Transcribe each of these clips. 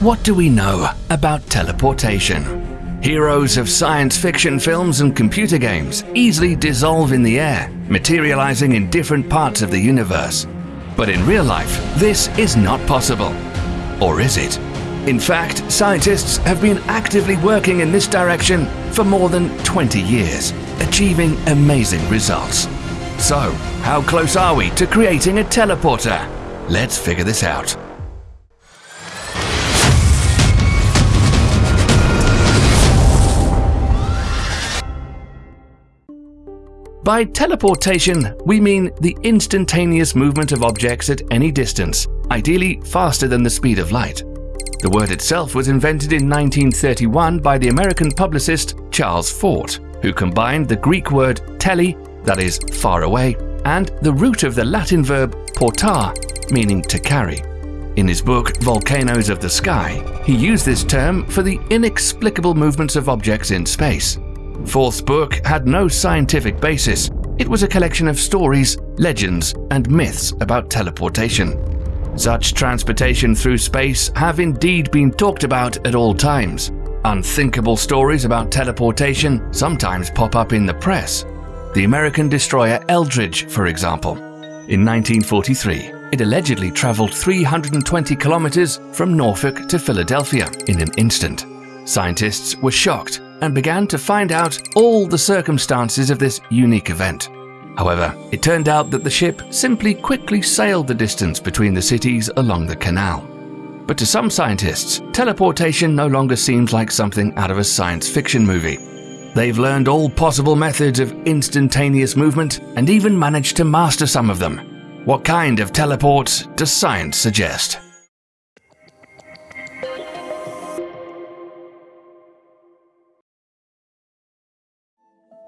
What do we know about teleportation? Heroes of science fiction films and computer games easily dissolve in the air, materializing in different parts of the universe. But in real life, this is not possible. Or is it? In fact, scientists have been actively working in this direction for more than 20 years, achieving amazing results. So, how close are we to creating a teleporter? Let's figure this out. By teleportation, we mean the instantaneous movement of objects at any distance, ideally faster than the speed of light. The word itself was invented in 1931 by the American publicist Charles Fort, who combined the Greek word tele, that is, far away, and the root of the Latin verb portar, meaning to carry. In his book Volcanoes of the Sky, he used this term for the inexplicable movements of objects in space. Fort's book had no scientific basis. It was a collection of stories, legends, and myths about teleportation. Such transportation through space have indeed been talked about at all times. Unthinkable stories about teleportation sometimes pop up in the press. The American destroyer Eldridge, for example. In 1943, it allegedly traveled 320 kilometers from Norfolk to Philadelphia in an instant. Scientists were shocked and began to find out all the circumstances of this unique event. However, it turned out that the ship simply quickly sailed the distance between the cities along the canal. But to some scientists, teleportation no longer seems like something out of a science fiction movie. They've learned all possible methods of instantaneous movement and even managed to master some of them. What kind of teleport does science suggest?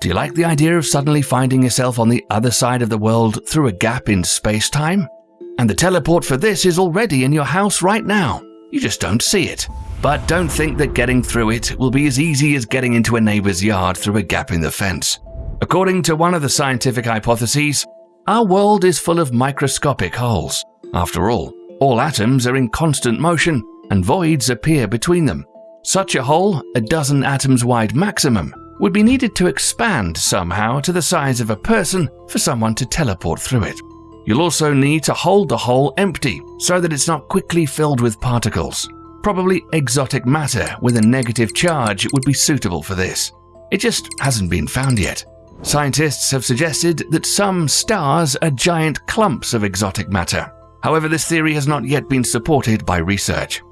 Do you like the idea of suddenly finding yourself on the other side of the world through a gap in space time? And the teleport for this is already in your house right now. You just don't see it. But don't think that getting through it will be as easy as getting into a neighbor's yard through a gap in the fence. According to one of the scientific hypotheses, our world is full of microscopic holes. After all, all atoms are in constant motion and voids appear between them. Such a hole, a dozen atoms wide maximum, would be needed to expand somehow to the size of a person for someone to teleport through it. You'll also need to hold the hole empty so that it's not quickly filled with particles. Probably exotic matter with a negative charge would be suitable for this. It just hasn't been found yet. Scientists have suggested that some stars are giant clumps of exotic matter. However, this theory has not yet been supported by research.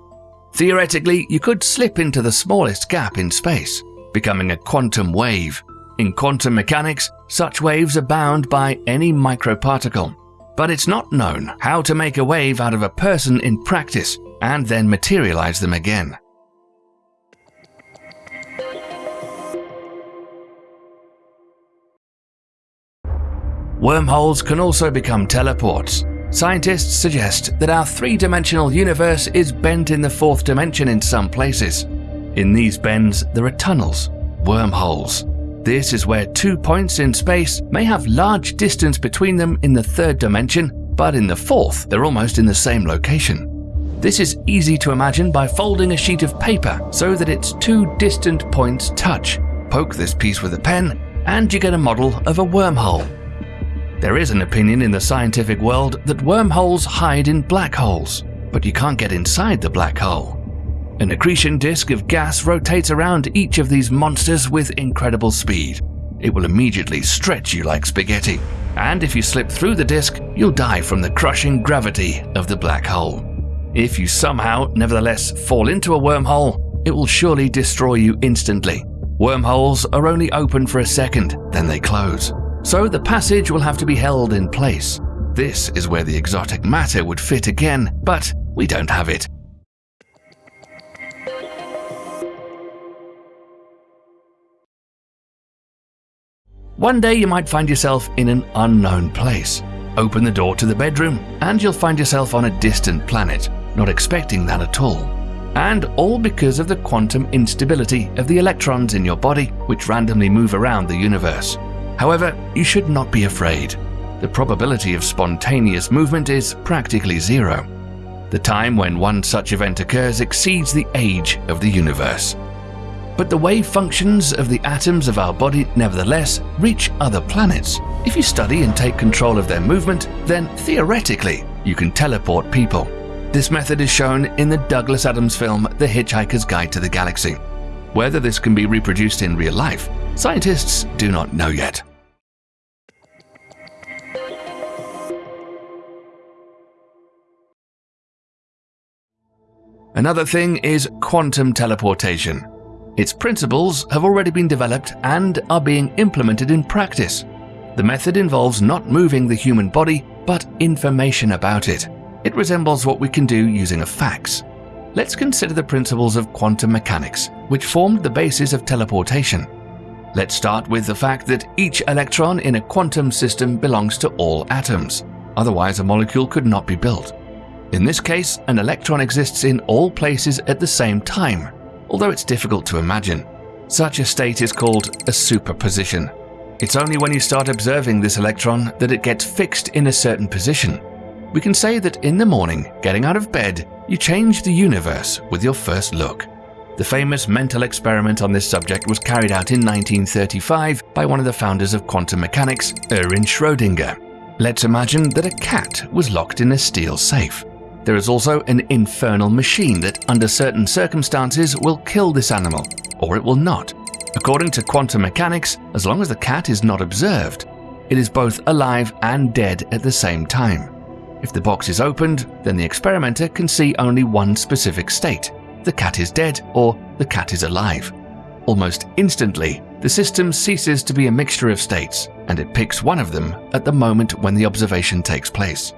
Theoretically, you could slip into the smallest gap in space, becoming a quantum wave. In quantum mechanics, such waves are bound by any microparticle. But it's not known how to make a wave out of a person in practice and then materialize them again. Wormholes can also become teleports. Scientists suggest that our three-dimensional universe is bent in the fourth dimension in some places. In these bends, there are tunnels, wormholes. This is where two points in space may have large distance between them in the third dimension, but in the fourth, they're almost in the same location. This is easy to imagine by folding a sheet of paper so that its two distant points touch. Poke this piece with a pen, and you get a model of a wormhole. There is an opinion in the scientific world that wormholes hide in black holes, but you can't get inside the black hole. An accretion disk of gas rotates around each of these monsters with incredible speed. It will immediately stretch you like spaghetti, and if you slip through the disk, you'll die from the crushing gravity of the black hole. If you somehow, nevertheless, fall into a wormhole, it will surely destroy you instantly. Wormholes are only open for a second, then they close so the passage will have to be held in place. This is where the exotic matter would fit again, but we don't have it. One day you might find yourself in an unknown place. Open the door to the bedroom, and you'll find yourself on a distant planet, not expecting that at all. And all because of the quantum instability of the electrons in your body, which randomly move around the universe. However, you should not be afraid. The probability of spontaneous movement is practically zero. The time when one such event occurs exceeds the age of the universe. But the wave functions of the atoms of our body nevertheless reach other planets. If you study and take control of their movement, then theoretically, you can teleport people. This method is shown in the Douglas Adams film The Hitchhiker's Guide to the Galaxy. Whether this can be reproduced in real life, scientists do not know yet. Another thing is quantum teleportation. Its principles have already been developed and are being implemented in practice. The method involves not moving the human body, but information about it. It resembles what we can do using a fax. Let's consider the principles of quantum mechanics, which formed the basis of teleportation. Let's start with the fact that each electron in a quantum system belongs to all atoms. Otherwise, a molecule could not be built. In this case, an electron exists in all places at the same time, although it's difficult to imagine. Such a state is called a superposition. It's only when you start observing this electron that it gets fixed in a certain position. We can say that in the morning, getting out of bed, you change the universe with your first look. The famous mental experiment on this subject was carried out in 1935 by one of the founders of quantum mechanics, Erwin Schrödinger. Let's imagine that a cat was locked in a steel safe. There is also an infernal machine that, under certain circumstances, will kill this animal, or it will not. According to quantum mechanics, as long as the cat is not observed, it is both alive and dead at the same time. If the box is opened, then the experimenter can see only one specific state the cat is dead or the cat is alive. Almost instantly, the system ceases to be a mixture of states, and it picks one of them at the moment when the observation takes place.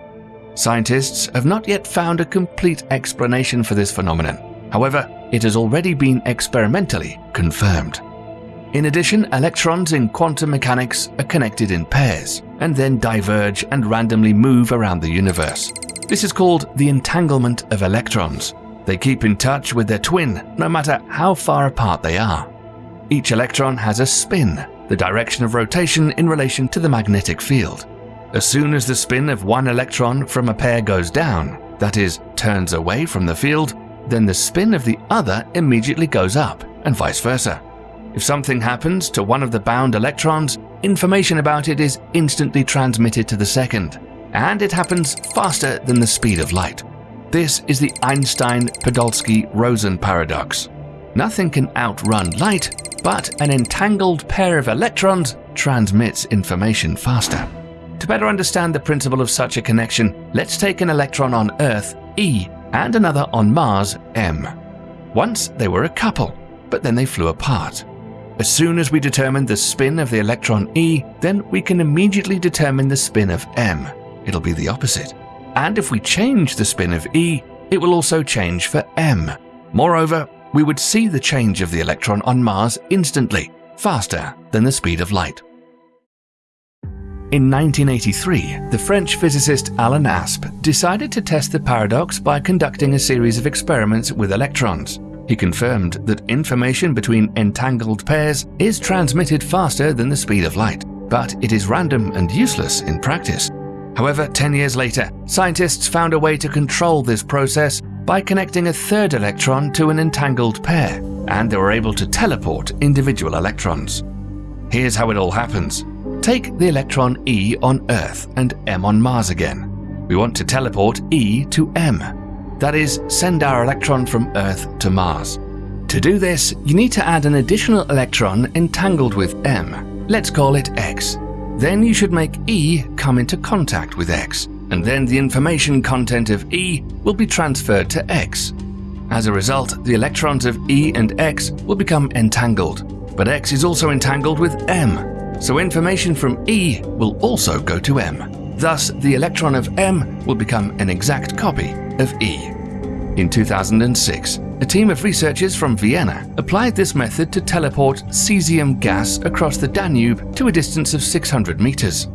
Scientists have not yet found a complete explanation for this phenomenon. However, it has already been experimentally confirmed. In addition, electrons in quantum mechanics are connected in pairs and then diverge and randomly move around the universe. This is called the entanglement of electrons. They keep in touch with their twin no matter how far apart they are. Each electron has a spin, the direction of rotation in relation to the magnetic field. As soon as the spin of one electron from a pair goes down, that is, turns away from the field, then the spin of the other immediately goes up, and vice versa. If something happens to one of the bound electrons, information about it is instantly transmitted to the second, and it happens faster than the speed of light. This is the Einstein-Podolsky-Rosen paradox. Nothing can outrun light, but an entangled pair of electrons transmits information faster. To better understand the principle of such a connection, let's take an electron on Earth, E, and another on Mars, M. Once they were a couple, but then they flew apart. As soon as we determine the spin of the electron E, then we can immediately determine the spin of M. It'll be the opposite. And if we change the spin of E, it will also change for M. Moreover, we would see the change of the electron on Mars instantly, faster than the speed of light. In 1983, the French physicist Alan Aspect decided to test the paradox by conducting a series of experiments with electrons. He confirmed that information between entangled pairs is transmitted faster than the speed of light, but it is random and useless in practice. However, 10 years later, scientists found a way to control this process by connecting a third electron to an entangled pair, and they were able to teleport individual electrons. Here's how it all happens. Take the electron E on Earth and M on Mars again. We want to teleport E to M. That is, send our electron from Earth to Mars. To do this, you need to add an additional electron entangled with M. Let's call it X. Then you should make E come into contact with X, and then the information content of E will be transferred to X. As a result, the electrons of E and X will become entangled, but X is also entangled with M, so information from E will also go to M. Thus, the electron of M will become an exact copy of E. In 2006, a team of researchers from Vienna applied this method to teleport cesium gas across the Danube to a distance of 600 meters.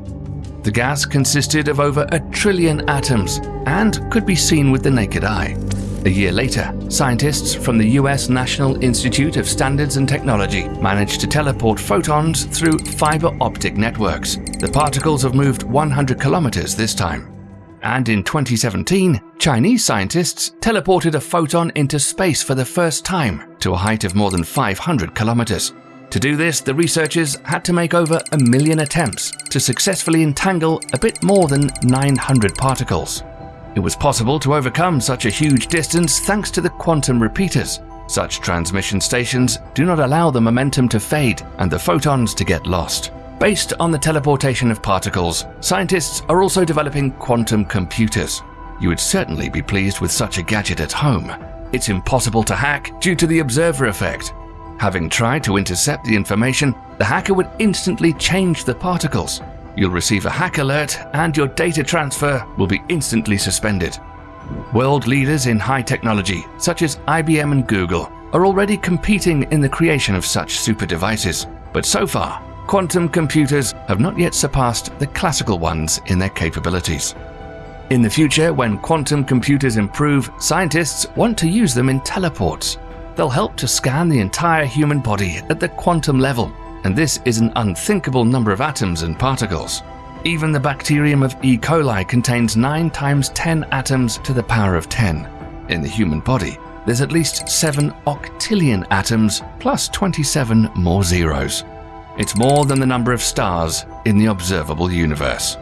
The gas consisted of over a trillion atoms and could be seen with the naked eye. A year later, scientists from the US National Institute of Standards and Technology managed to teleport photons through fiber optic networks. The particles have moved 100 kilometers this time. And in 2017, Chinese scientists teleported a photon into space for the first time to a height of more than 500 kilometers. To do this, the researchers had to make over a million attempts to successfully entangle a bit more than 900 particles. It was possible to overcome such a huge distance thanks to the quantum repeaters. Such transmission stations do not allow the momentum to fade and the photons to get lost. Based on the teleportation of particles, scientists are also developing quantum computers. You would certainly be pleased with such a gadget at home. It's impossible to hack due to the observer effect. Having tried to intercept the information, the hacker would instantly change the particles. You'll receive a hack alert and your data transfer will be instantly suspended. World leaders in high technology, such as IBM and Google, are already competing in the creation of such super devices. But so far, quantum computers have not yet surpassed the classical ones in their capabilities. In the future, when quantum computers improve, scientists want to use them in teleports. They'll help to scan the entire human body at the quantum level, and this is an unthinkable number of atoms and particles. Even the bacterium of E. coli contains 9 times 10 atoms to the power of 10. In the human body, there's at least 7 octillion atoms plus 27 more zeros. It's more than the number of stars in the observable universe.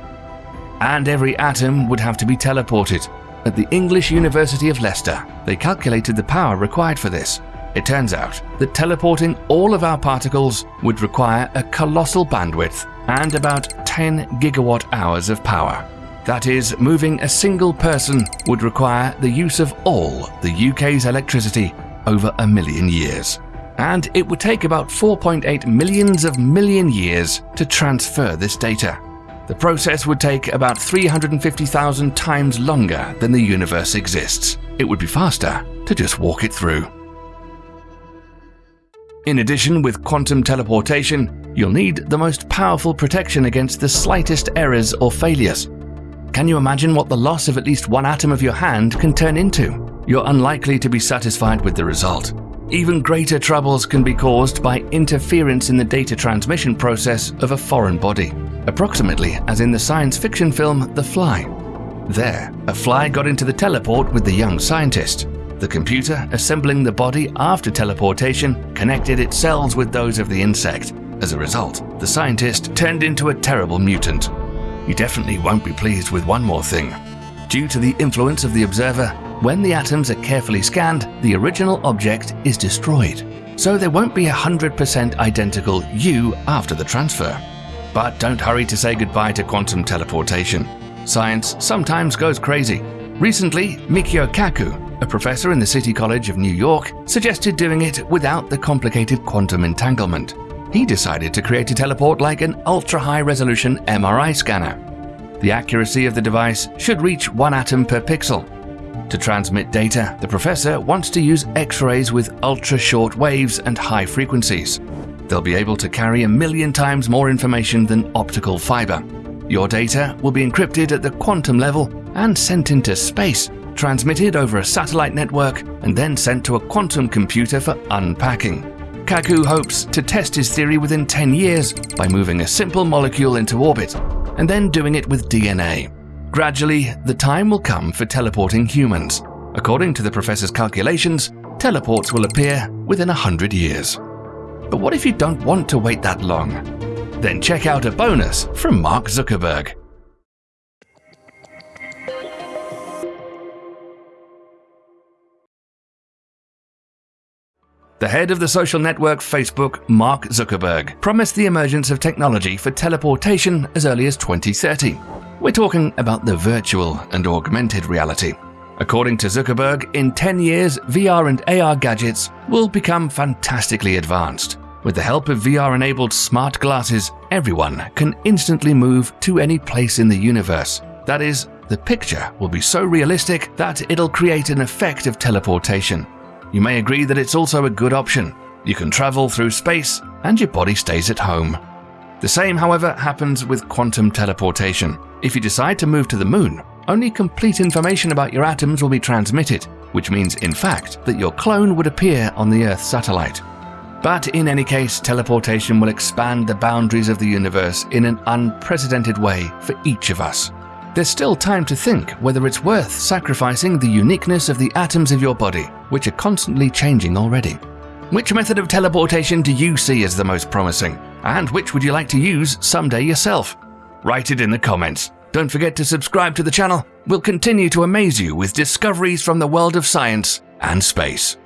And every atom would have to be teleported. At the English University of Leicester, they calculated the power required for this. It turns out that teleporting all of our particles would require a colossal bandwidth and about 10 gigawatt hours of power. That is, moving a single person would require the use of all the UK's electricity over a million years and it would take about 4.8 millions of million years to transfer this data. The process would take about 350,000 times longer than the universe exists. It would be faster to just walk it through. In addition, with quantum teleportation, you'll need the most powerful protection against the slightest errors or failures. Can you imagine what the loss of at least one atom of your hand can turn into? You're unlikely to be satisfied with the result. Even greater troubles can be caused by interference in the data transmission process of a foreign body, approximately as in the science fiction film The Fly. There, a fly got into the teleport with the young scientist. The computer, assembling the body after teleportation, connected its cells with those of the insect. As a result, the scientist turned into a terrible mutant. You definitely won't be pleased with one more thing. Due to the influence of the observer, when the atoms are carefully scanned, the original object is destroyed. So there won't be a 100% identical you after the transfer. But don't hurry to say goodbye to quantum teleportation. Science sometimes goes crazy. Recently, Michio Kaku, a professor in the City College of New York, suggested doing it without the complicated quantum entanglement. He decided to create a teleport like an ultra high resolution MRI scanner. The accuracy of the device should reach one atom per pixel, to transmit data, the professor wants to use X-rays with ultra-short waves and high frequencies. They'll be able to carry a million times more information than optical fiber. Your data will be encrypted at the quantum level and sent into space, transmitted over a satellite network, and then sent to a quantum computer for unpacking. Kaku hopes to test his theory within 10 years by moving a simple molecule into orbit, and then doing it with DNA. Gradually, the time will come for teleporting humans. According to the professor's calculations, teleports will appear within a hundred years. But what if you don't want to wait that long? Then check out a bonus from Mark Zuckerberg. The head of the social network Facebook, Mark Zuckerberg, promised the emergence of technology for teleportation as early as 2030. We're talking about the virtual and augmented reality. According to Zuckerberg, in 10 years, VR and AR gadgets will become fantastically advanced. With the help of VR enabled smart glasses, everyone can instantly move to any place in the universe. That is, the picture will be so realistic that it'll create an effect of teleportation. You may agree that it's also a good option. You can travel through space and your body stays at home. The same, however, happens with quantum teleportation. If you decide to move to the moon, only complete information about your atoms will be transmitted, which means, in fact, that your clone would appear on the Earth satellite. But in any case, teleportation will expand the boundaries of the universe in an unprecedented way for each of us. There's still time to think whether it's worth sacrificing the uniqueness of the atoms of your body, which are constantly changing already. Which method of teleportation do you see as the most promising? And which would you like to use someday yourself? Write it in the comments. Don't forget to subscribe to the channel. We'll continue to amaze you with discoveries from the world of science and space.